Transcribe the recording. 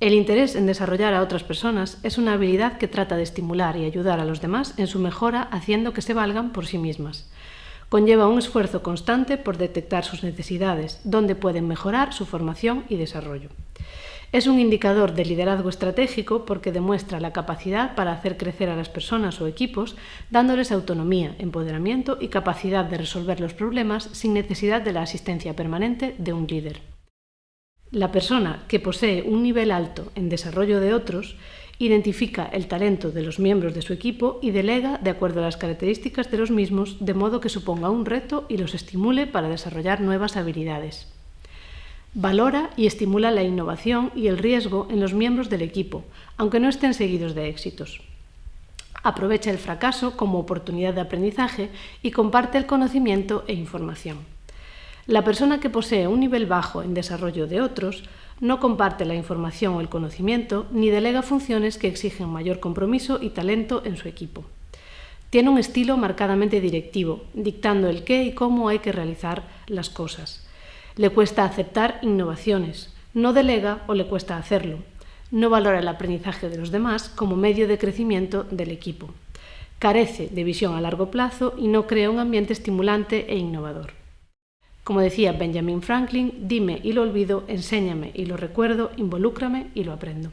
El interés en desarrollar a otras personas es una habilidad que trata de estimular y ayudar a los demás en su mejora haciendo que se valgan por sí mismas. Conlleva un esfuerzo constante por detectar sus necesidades, donde pueden mejorar su formación y desarrollo. Es un indicador de liderazgo estratégico porque demuestra la capacidad para hacer crecer a las personas o equipos, dándoles autonomía, empoderamiento y capacidad de resolver los problemas sin necesidad de la asistencia permanente de un líder. La persona que posee un nivel alto en desarrollo de otros identifica el talento de los miembros de su equipo y delega de acuerdo a las características de los mismos, de modo que suponga un reto y los estimule para desarrollar nuevas habilidades. Valora y estimula la innovación y el riesgo en los miembros del equipo, aunque no estén seguidos de éxitos. Aprovecha el fracaso como oportunidad de aprendizaje y comparte el conocimiento e información. La persona que posee un nivel bajo en desarrollo de otros no comparte la información o el conocimiento ni delega funciones que exigen mayor compromiso y talento en su equipo. Tiene un estilo marcadamente directivo, dictando el qué y cómo hay que realizar las cosas. Le cuesta aceptar innovaciones, no delega o le cuesta hacerlo. No valora el aprendizaje de los demás como medio de crecimiento del equipo. Carece de visión a largo plazo y no crea un ambiente estimulante e innovador. Como decía Benjamin Franklin, dime y lo olvido, enséñame y lo recuerdo, involúcrame y lo aprendo.